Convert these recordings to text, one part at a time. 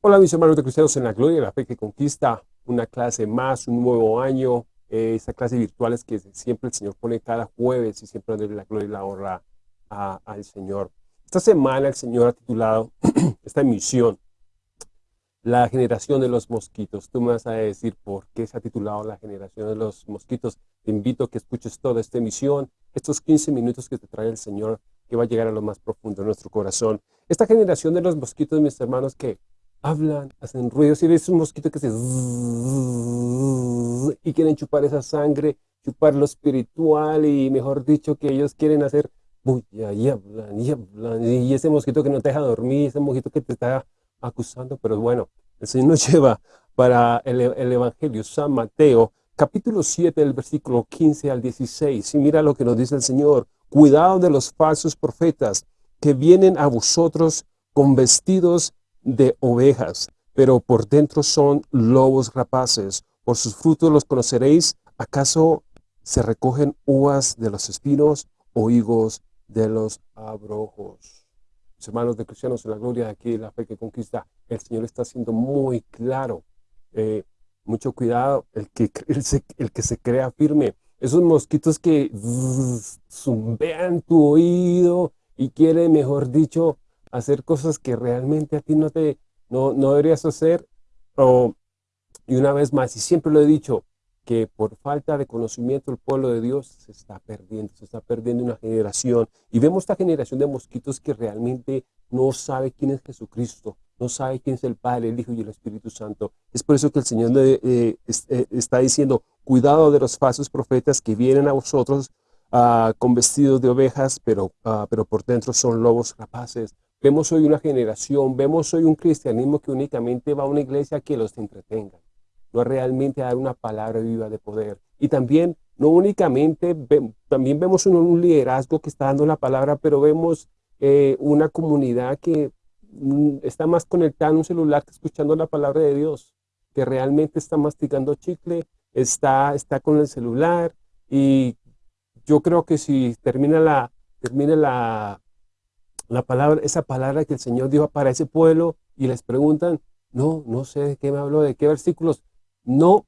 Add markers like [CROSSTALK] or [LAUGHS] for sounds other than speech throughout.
Hola mis hermanos de Cristianos en la Gloria, la fe que conquista, una clase más, un nuevo año, eh, clase virtual es que siempre el Señor pone cada jueves y siempre dándole la gloria y la honra al Señor. Esta semana el Señor ha titulado [CLEARS THROAT] esta emisión, La generación de los mosquitos. Tú me vas a decir por qué se ha titulado La generación de los mosquitos. Te invito a que escuches toda esta emisión, estos 15 minutos que te trae el Señor, que va a llegar a lo más profundo de nuestro corazón. Esta generación de los mosquitos, mis hermanos, que hablan, hacen ruidos, y ves un mosquito que se... y quieren chupar esa sangre, chupar lo espiritual, y mejor dicho, que ellos quieren hacer y hablan, y hablan, y ese mosquito que no te deja dormir, ese mosquito que te está acusando, pero bueno, el Señor nos [LAUGHS] lleva para el, el Evangelio, San Mateo, capítulo 7, del versículo 15 al 16, y mira lo que nos dice el Señor, cuidado de los falsos profetas, que vienen a vosotros con vestidos de ovejas, pero por dentro son lobos rapaces. Por sus frutos los conoceréis. ¿Acaso se recogen uvas de los espinos o higos de los abrojos? Mis hermanos de cristianos en la gloria de aquí, la fe que conquista, el Señor está siendo muy claro. Eh, mucho cuidado, el que, el, que se crea firme. Esos mosquitos que zumbean tu oído y quiere, mejor dicho, hacer cosas que realmente a ti no, te, no, no deberías hacer. O, y una vez más, y siempre lo he dicho, que por falta de conocimiento el pueblo de Dios se está perdiendo, se está perdiendo una generación. Y vemos esta generación de mosquitos que realmente no sabe quién es Jesucristo, no sabe quién es el Padre, el Hijo y el Espíritu Santo. Es por eso que el Señor eh, eh, está diciendo, cuidado de los falsos profetas que vienen a vosotros ah, con vestidos de ovejas, pero, ah, pero por dentro son lobos rapaces. Vemos hoy una generación, vemos hoy un cristianismo que únicamente va a una iglesia que los entretenga, no realmente dar una palabra viva de poder. Y también, no únicamente, también vemos un, liderazgo que está dando la palabra, pero vemos eh, una comunidad que mm, está más conectada en un celular que escuchando la palabra de Dios, que realmente está masticando chicle, está, está con el celular y yo creo que si termina la, termina la, la palabra, esa palabra que el Señor dijo para ese pueblo y les preguntan, no, no sé de qué me habló, de qué versículos, no,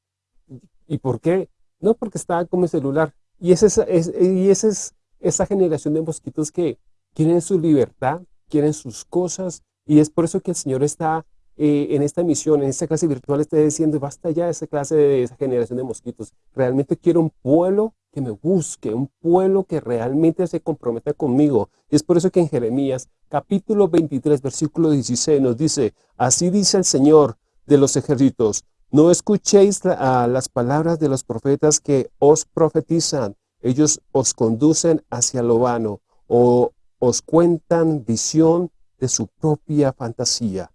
¿y por qué? No, porque estaba con mi celular. Y esa es, y esa es esa generación de mosquitos que quieren su libertad, quieren sus cosas, y es por eso que el Señor está eh, en esta misión, en esta clase virtual, está diciendo, basta ya esa clase de esa generación de mosquitos. Realmente quiero un pueblo que me busque, un pueblo que realmente se comprometa conmigo. Y es por eso que en Jeremías, capítulo 23, versículo 16, nos dice, así dice el Señor de los ejércitos, no escuchéis a las palabras de los profetas que os profetizan, ellos os conducen hacia lo vano, o os cuentan visión de su propia fantasía,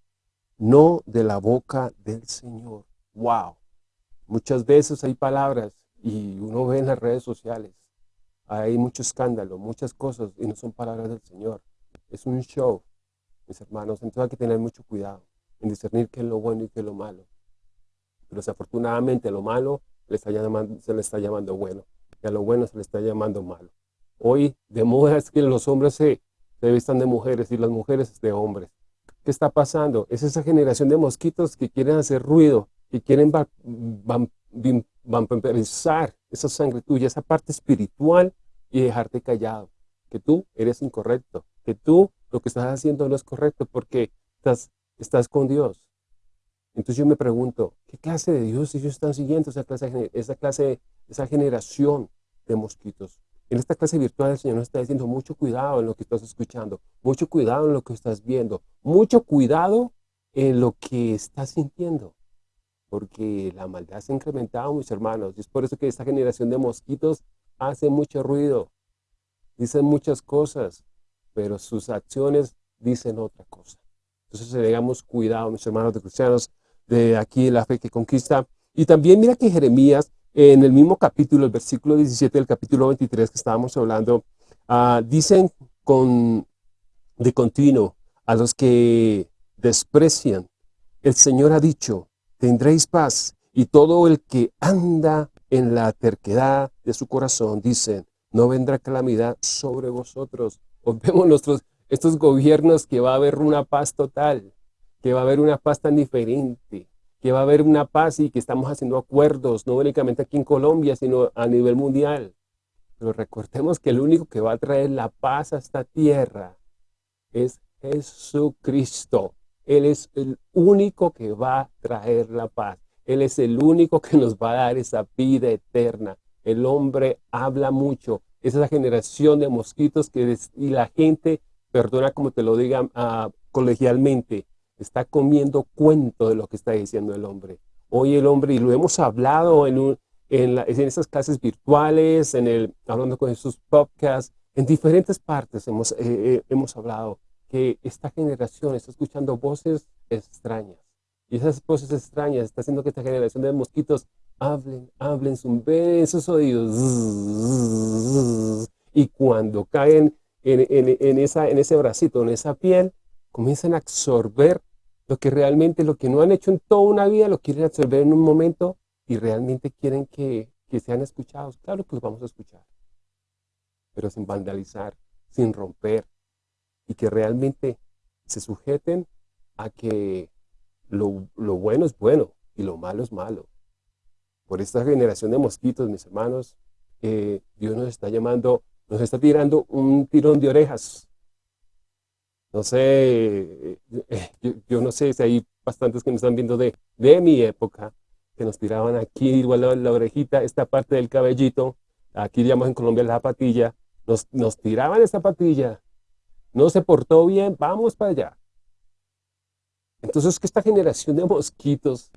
no de la boca del Señor. ¡Wow! Muchas veces hay palabras y uno ve en las redes sociales, hay mucho escándalo, muchas cosas, y no son palabras del Señor. Es un show, mis hermanos, entonces hay que tener mucho cuidado en discernir qué es lo bueno y qué es lo malo. Pero desafortunadamente lo malo se le está llamando bueno, y a lo bueno se le está llamando malo. Hoy de moda es que los hombres se, se vistan de mujeres y las mujeres de hombres. ¿Qué está pasando? Es esa generación de mosquitos que quieren hacer ruido, que quieren vampirizar esa sangre tuya, esa parte espiritual y dejarte callado. Que tú eres incorrecto, que tú lo que estás haciendo no es correcto porque estás, estás con Dios. Entonces yo me pregunto, ¿qué clase de Dios ellos están siguiendo esa clase, esa clase, esa generación de mosquitos? En esta clase virtual el Señor nos está diciendo mucho cuidado en lo que estás escuchando, mucho cuidado en lo que estás viendo, mucho cuidado en lo que estás sintiendo porque la maldad se ha incrementado, mis hermanos. Y es por eso que esta generación de mosquitos hace mucho ruido, dicen muchas cosas, pero sus acciones dicen otra cosa. Entonces tengamos cuidado, mis hermanos de cristianos, de aquí la fe que conquista. Y también mira que Jeremías, en el mismo capítulo, el versículo 17 del capítulo 23 que estábamos hablando, uh, dicen con, de continuo a los que desprecian, el Señor ha dicho, tendréis paz. Y todo el que anda en la terquedad de su corazón, dicen, no vendrá calamidad sobre vosotros. [LAUGHS] Vemos nuestros, estos gobiernos que va a haber una paz total, que va a haber una paz tan diferente, que va a haber una paz y que estamos haciendo acuerdos, no únicamente aquí en Colombia, sino a nivel mundial. Pero recordemos que el único que va a traer la paz a esta tierra es Jesucristo. Él es el único que va a traer la paz. Él es el único que nos va a dar esa vida eterna. El hombre habla mucho. Es esa generación de mosquitos que y la gente, perdona como te lo diga uh, colegialmente, está comiendo cuento de lo que está diciendo el hombre. Hoy el hombre, y lo hemos hablado en, en esas clases virtuales, en el, hablando con sus podcasts, en diferentes partes hemos, eh, eh, hemos hablado que esta generación está escuchando voces extrañas. Y esas voces extrañas está haciendo que esta generación de mosquitos hablen, hablen, zumben en sus oídos. Y cuando caen en, en, en, esa, en ese bracito, en esa piel, comienzan a absorber lo que realmente, lo que no han hecho en toda una vida, lo quieren absorber en un momento y realmente quieren que, que sean escuchados. Claro que los vamos a escuchar, pero sin vandalizar, sin romper, y que realmente se sujeten a que lo, lo, bueno es bueno y lo malo es malo. Por esta generación de mosquitos, mis hermanos, eh, Dios nos está llamando, nos está tirando un tirón de orejas. No sé, eh, [LAUGHS] yo, no sé si hay bastantes que me están viendo de, de mi época, que nos tiraban aquí, igual la, la orejita, esta parte del cabellito, aquí llamamos en Colombia la patilla, nos, nos tiraban esa patilla, no se portó bien, vamos para allá. Entonces que esta generación de mosquitos,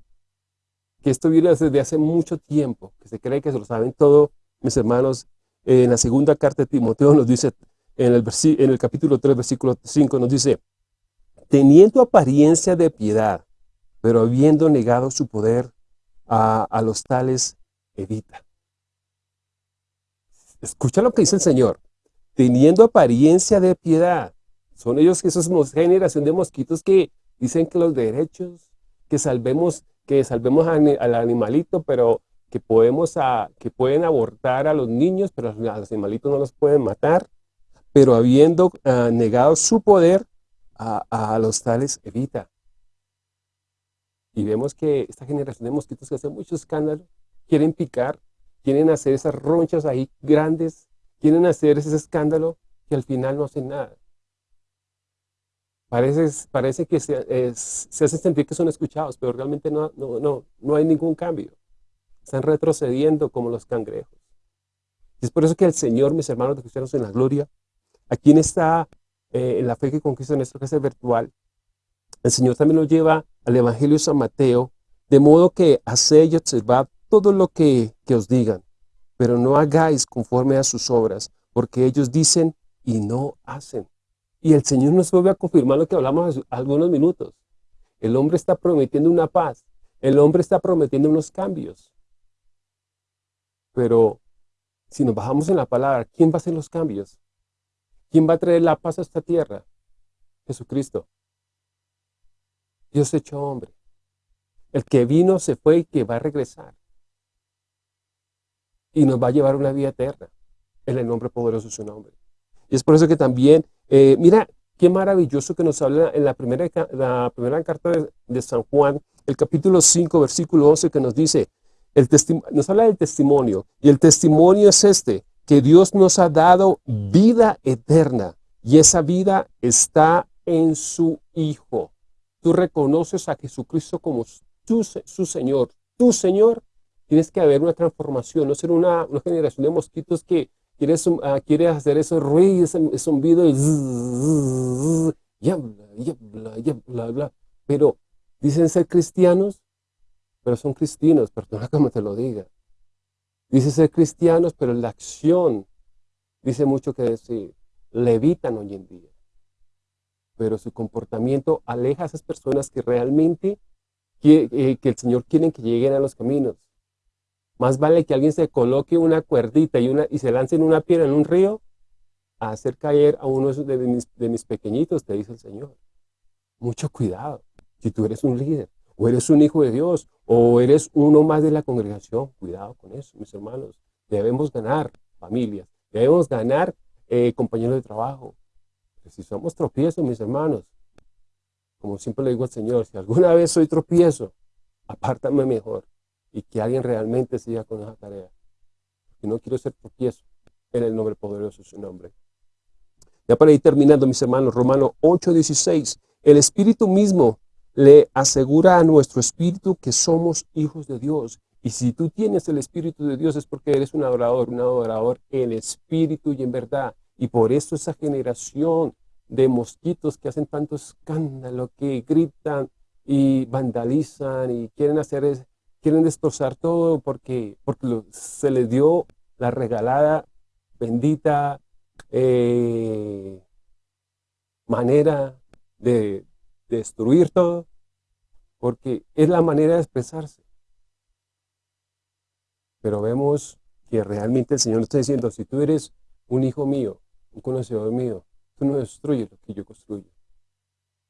que esto viene desde hace mucho tiempo, que se cree que se lo saben todo, mis hermanos, en la segunda carta de Timoteo nos dice, en el, en el capítulo 3, versículo 5, nos dice, teniendo apariencia de piedad, pero habiendo negado su poder a, a los tales, evita. Escucha lo que dice el Señor teniendo apariencia de piedad. Son ellos, esos generación de mosquitos que dicen que los derechos, que salvemos, que salvemos al animalito, pero que, podemos a, que pueden abortar a los niños, pero a los animalitos no los pueden matar, pero habiendo uh, negado su poder, a, a, los tales evita. Y vemos que esta generación de mosquitos que hace mucho escándalo, quieren picar, quieren hacer esas ronchas ahí grandes, quieren hacer ese escándalo que al final no hacen nada. Parece, que se, es, se hace sentir que son escuchados, pero realmente no, no, no, no hay ningún cambio. Están retrocediendo como los cangrejos. Es por eso que el Señor, mis hermanos de cristianos en la gloria, aquí en esta, eh, en la fe que conquista nuestro casa virtual, el Señor también lo lleva al Evangelio de San Mateo, de modo que haced y observad todo lo que, que os digan, pero no hagáis conforme a sus obras, porque ellos dicen y no hacen. Y el Señor nos vuelve a confirmar lo que hablamos algunos minutos. El hombre está prometiendo una paz. El hombre está prometiendo unos cambios. Pero si nos bajamos en la palabra, ¿quién va a hacer los cambios? ¿Quién va a traer la paz a esta tierra? Jesucristo. Dios hecho hombre. El que vino se fue y que va a regresar y nos va a llevar una vida eterna en el nombre poderoso de su nombre. Y es por eso que también, eh, mira, qué maravilloso que nos habla en la primera, la primera carta de, San Juan, el capítulo 5, versículo 11, que nos dice, el nos habla del testimonio, y el testimonio es este, que Dios nos ha dado vida eterna, y esa vida está en su Hijo. Tú reconoces a Jesucristo como su Señor, tu Señor, Tienes que haber una transformación, no ser una, una generación de mosquitos que quiere, quiere hacer esos ruidos, ese zumbido y, y habla. Pero dicen ser cristianos, pero son cristianos, perdona como te lo diga. Dicen ser cristianos, pero la acción dice mucho que decir. Levitan hoy en día. Pero su comportamiento aleja a esas personas que realmente que, eh, que el Señor quiere que lleguen a los caminos. Más vale que alguien se coloque una cuerdita y, una, y se lance en una piedra en un río a hacer caer a uno de mis, de mis pequeñitos, te dice el Señor. Mucho cuidado. Si tú eres un líder, o eres un hijo de Dios, o eres uno más de la congregación, cuidado con eso, mis hermanos. Debemos ganar familias, debemos ganar eh, compañeros de trabajo. si somos tropiezos, mis hermanos, como siempre le digo al Señor, si alguna vez soy tropiezo, apártame mejor y que alguien realmente siga con esa tarea. Y no quiero ser tropiezo en el nombre poderoso de su nombre. Ya para ir terminando, mis hermanos, Romano 8:16, el Espíritu mismo le asegura a nuestro espíritu que somos hijos de Dios. Y si tú tienes el Espíritu de Dios es porque eres un adorador, un adorador en espíritu y en verdad. Y por eso esa generación de mosquitos que hacen tanto escándalo, que gritan y vandalizan y quieren hacer, quieren destrozar todo porque, porque se les dio la regalada, bendita eh, manera de destruir todo, porque es la manera de expresarse. Pero vemos que realmente el Señor está diciendo, si tú eres un hijo mío, un conocedor mío, tú no destruyes lo que yo construyo.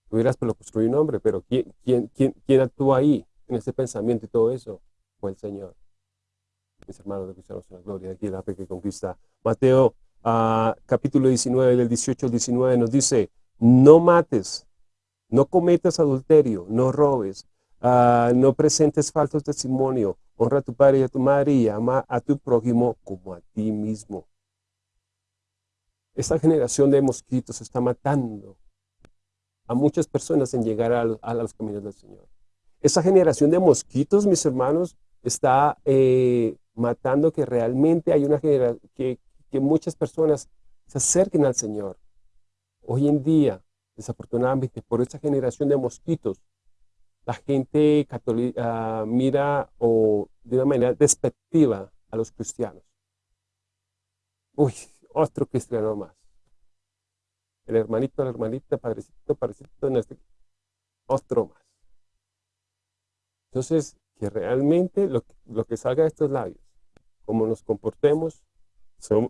Tú dirás, pero lo construye un hombre, pero ¿quién, quién, quién, quién actúa ahí, en ese pensamiento y todo eso? Fue el Señor. Mis hermanos de cristianos en la gloria, aquí la fe que conquista. Mateo ah, capítulo 19, del 18 al 19 nos dice, no mates, no cometas adulterio, no robes, ah, no presentes falsos testimonio, honra a tu padre y a tu madre y ama a tu prójimo como a ti mismo. Esta generación de mosquitos está matando a muchas personas en llegar a, los caminos del Señor. Esa generación de mosquitos, mis hermanos, está eh, matando que realmente hay una generación, que, muchas personas se acerquen al Señor. Hoy en día, desafortunadamente, por esa generación de mosquitos, la gente católica mira o de una manera despectiva a los cristianos. Uy, otro cristiano más. El hermanito, la hermanita, padrecito, padrecito, este, otro más. Entonces, que realmente lo, lo que salga de estos labios, como nos comportemos,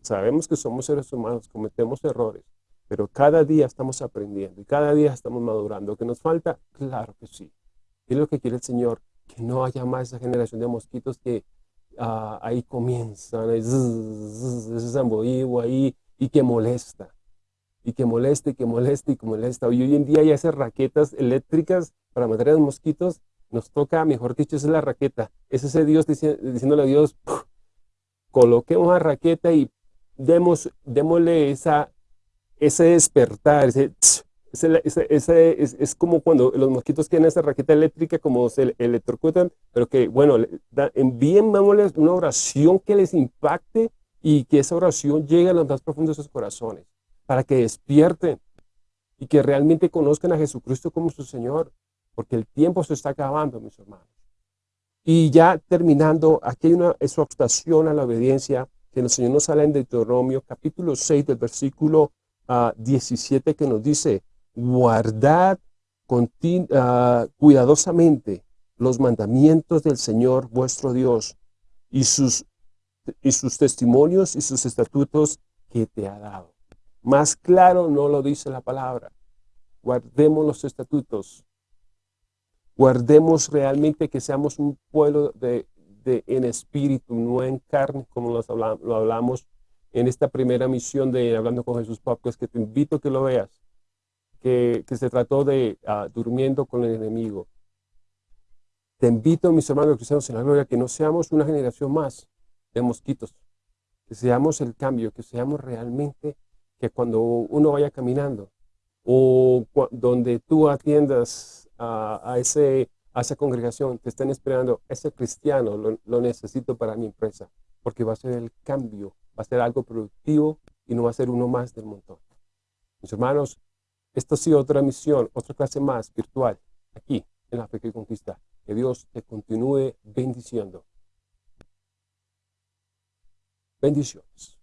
sabemos que somos seres humanos, cometemos errores, pero cada día estamos aprendiendo y cada día estamos madurando. ¿Que nos falta? Claro que sí. ¿Qué es lo que quiere el Señor? Que no haya más esa generación de mosquitos que ah, ahí comienzan, ese zamboío ahí, y que molesta, y que molesta, y que molesta, y que molesta. Y hoy en día hay esas raquetas eléctricas para matar a los mosquitos, nos toca, mejor dicho, es la raqueta. Es ese Dios diciéndole a Dios, coloquemos la raqueta y demos, démosle esa, ese despertar, ese, ese, es, como cuando los mosquitos tienen esa raqueta eléctrica, como se electrocutan, pero que, bueno, envíen una oración que les impacte y que esa oración llegue a los más profundos de sus corazones, para que despierten y que realmente conozcan a Jesucristo como su Señor, porque el tiempo se está acabando, mis hermanos. Y ya terminando, aquí hay una exhortación a la obediencia que el Señor nos sale en Deuteronomio, capítulo 6, del versículo 17, ah, que nos dice, guardad uh, cuidadosamente los mandamientos del Señor vuestro Dios y sus, y sus testimonios y sus estatutos que te ha dado. Más claro no lo dice la palabra. Guardemos los estatutos. Guardemos realmente que seamos un pueblo de, de en espíritu, no en carne, como lo hablamos en esta primera misión de Hablando con Jesús Pop, es que te invito a que lo veas que, se trató de ah, durmiendo con el enemigo. Te invito, mis hermanos cristianos en la gloria, que no seamos una generación más de mosquitos, que seamos el cambio, que seamos realmente que cuando uno vaya caminando o donde tú atiendas a, ese, a esa congregación, te estén esperando, ese cristiano lo, lo necesito para mi empresa, porque va a ser el cambio, va a ser algo productivo y no va a ser uno más del montón. Mis hermanos, esta ha sido otra misión, otra clase más virtual, aquí en la Fe que Conquista. Que Dios te continúe bendiciendo. Bendiciones.